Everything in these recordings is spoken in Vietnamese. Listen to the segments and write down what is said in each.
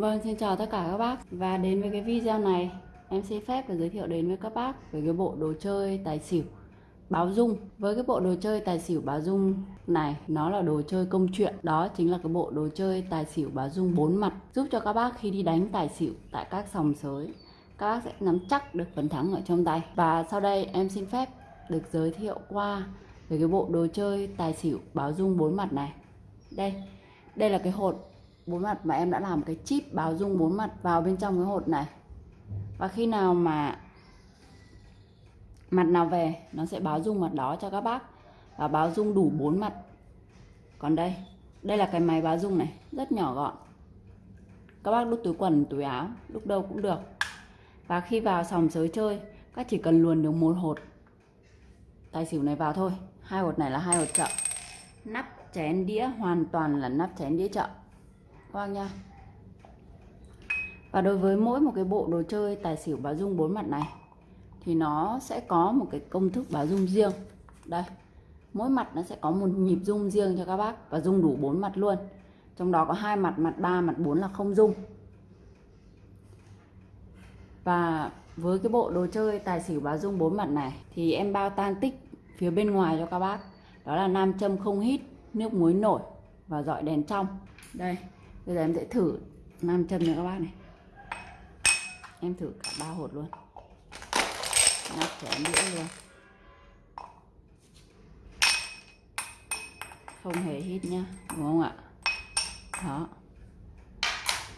Vâng, xin chào tất cả các bác. Và đến với cái video này Em xin phép và giới thiệu đến với các bác Về cái bộ đồ chơi tài xỉu báo dung. Với cái bộ đồ chơi tài xỉu báo dung này Nó là đồ chơi công chuyện. Đó chính là cái bộ đồ chơi tài xỉu báo dung bốn mặt Giúp cho các bác khi đi đánh tài xỉu Tại các sòng sới Các bác sẽ nắm chắc được phần thắng ở trong tay. Và sau đây em xin phép được giới thiệu qua Về cái bộ đồ chơi tài xỉu báo dung bốn mặt này. Đây Đây là cái hột bốn mặt mà em đã làm cái chip báo dung bốn mặt vào bên trong cái hột này. Và khi nào mà mặt nào về, nó sẽ báo dung mặt đó cho các bác và báo dung đủ bốn mặt. Còn đây đây là cái máy báo dung này, rất nhỏ gọn. Các bác đút túi quần, túi áo, lúc đâu cũng được. Và khi vào sòng sới chơi, các chỉ cần luồn được một hột tài xỉu này vào thôi. Hai hột này là hai hột chợ. Nắp chén đĩa hoàn toàn là nắp chén đĩa chợ. Vâng nha. Và đối với mỗi một cái bộ đồ chơi tài xỉu báo dung bốn mặt này Thì nó sẽ có một cái công thức báo dung riêng. Đây Mỗi mặt nó sẽ có một nhịp dung riêng cho các bác Và dung đủ bốn mặt luôn. Trong đó có hai mặt, mặt 3, mặt 4 là không dung. Và với cái bộ đồ chơi tài xỉu báo dung bốn mặt này Thì em bao tan tích phía bên ngoài cho các bác. Đó là nam châm không hít, nước muối nổi và dọi đèn trong. Đây bây giờ em sẽ thử nam châm nữa các bác này. Em thử cả ba hột luôn. Nắp chén đĩa luôn. Không hề hít nhá, đúng không ạ? Đó.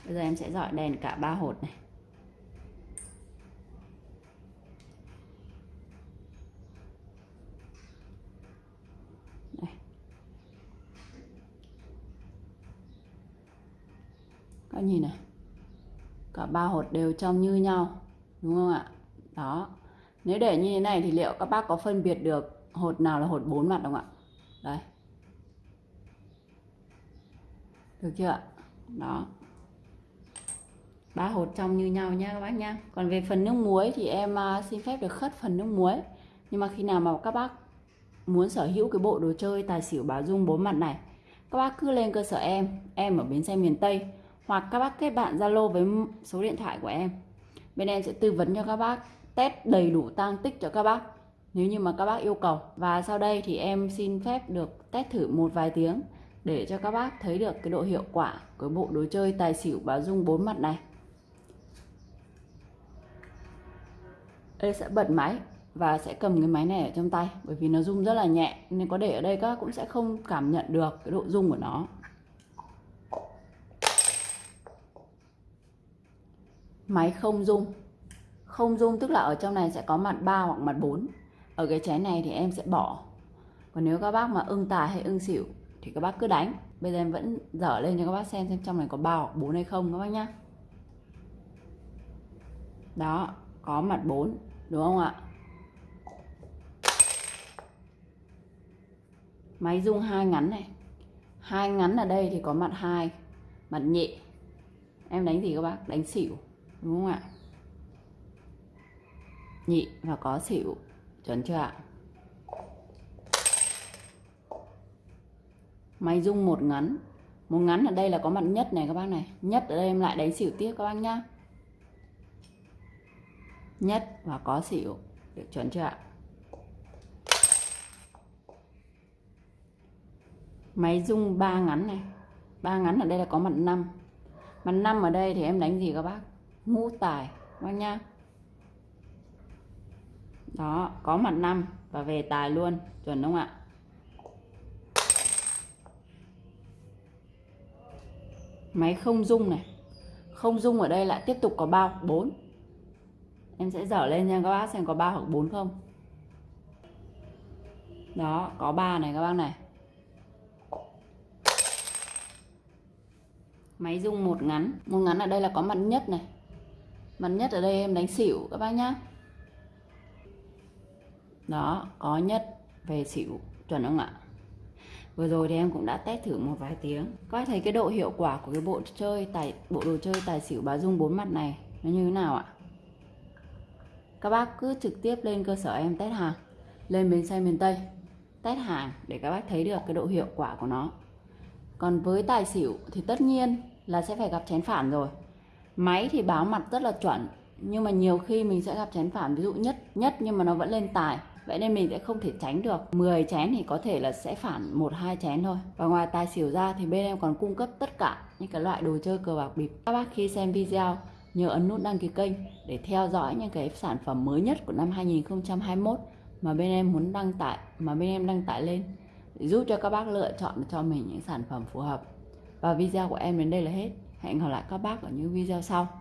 Bây giờ em sẽ dọi đèn cả ba hột này. Các nhìn này. Cả ba hột đều trong như nhau, đúng không ạ? Đó. Nếu để như thế này thì liệu các bác có phân biệt được hột nào là hột bốn mặt không ạ? Đây. Được chưa ạ? Đó. Ba hột trong như nhau nha các bác nha. Còn về phần nước muối thì em à, xin phép được khất phần nước muối. Nhưng mà khi nào mà các bác muốn sở hữu cái bộ đồ chơi tài xỉu báo dung bốn mặt này, các bác cứ lên cơ sở em em ở bến xe miền tây hoặc các bác kết bạn Zalo với số điện thoại của em. Bên em sẽ tư vấn cho các bác, test đầy đủ tăng tích cho các bác, nếu như mà các bác yêu cầu. Và sau đây thì em xin phép được test thử một vài tiếng để cho các bác thấy được cái độ hiệu quả của bộ đồ chơi tài xỉu báo dung bốn mặt này. Đây sẽ bật máy và sẽ cầm cái máy này ở trong tay, bởi vì nó rung rất là nhẹ, nên có để ở đây các bác cũng sẽ không cảm nhận được cái độ rung của nó. Máy không dung. Không dung tức là ở trong này sẽ có mặt 3 hoặc mặt 4 ở cái chén này thì em sẽ bỏ. Còn nếu các bác mà ưng tài hay ưng xỉu thì các bác cứ đánh. Bây giờ em vẫn dở lên cho các bác xem xem trong này có 3 hoặc 4 hay không các bác nhá. Đó, có mặt 4 đúng không ạ? Máy dung hai ngắn này. Hai ngắn ở đây thì có mặt hai, mặt nhẹ em đánh gì các bác? Đánh xỉu đúng không ạ? Nhị và có xỉu. Chuẩn chưa ạ? Máy dung một ngắn. Một ngắn ở đây là có mặt nhất này các bác này. Nhất ở đây em lại đánh xỉu tiếp các bác nhá. Nhất và có xỉu. Được, chuẩn chưa ạ? Máy dung ba ngắn này. Ba ngắn ở đây là có mặt năm. Mặt năm ở đây thì em đánh gì các bác? Ngũ tài các nha. Đó, có mặt năm và về tài luôn, chuẩn không ạ? Máy không dung này. Không dung ở đây lại tiếp tục có bao, bốn. Em sẽ dở lên nha các bác xem có ba hoặc bốn không. Đó, có ba này các bác này. Máy dung một ngắn. Một ngắn ở đây là có mặt nhất này mặt nhất ở đây em đánh xỉu, các bác nhá. Đó, có nhất về xỉu, chuẩn không ạ? Vừa rồi thì em cũng đã test thử một vài tiếng. Các bác thấy cái độ hiệu quả của cái bộ chơi tài, bộ đồ chơi tài xỉu bà dung bốn mặt này nó như thế nào ạ? Các bác cứ trực tiếp lên cơ sở em test hàng. Lên bến xe miền Tây, test hàng để các bác thấy được cái độ hiệu quả của nó. Còn với tài xỉu thì tất nhiên là sẽ phải gặp chén phản rồi máy thì báo mặt rất là chuẩn, nhưng mà nhiều khi mình sẽ gặp chén phản, ví dụ nhất nhất nhưng mà nó vẫn lên tài. Vậy nên mình sẽ không thể tránh được. 10 chén thì có thể là sẽ phản một, hai chén thôi. Và ngoài tài xỉu ra thì bên em còn cung cấp tất cả những cái loại đồ chơi cờ bạc bịp. Các bác khi xem video, nhớ ấn nút đăng ký kênh để theo dõi những cái sản phẩm mới nhất của năm 2021 mà bên em muốn đăng tải, mà bên em đăng tải lên để giúp cho các bác lựa chọn cho mình những sản phẩm phù hợp. Và video của em đến đây là hết hẹn gặp lại các bác ở những video sau.